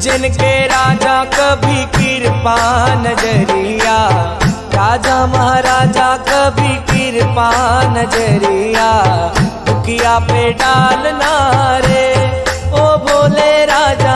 जिनके राजा कभी कृपा नज़रिया, राजा महाराजा कभी कृपा नज़रिया, दुखिया पे डालना रे। ओ भोले राजा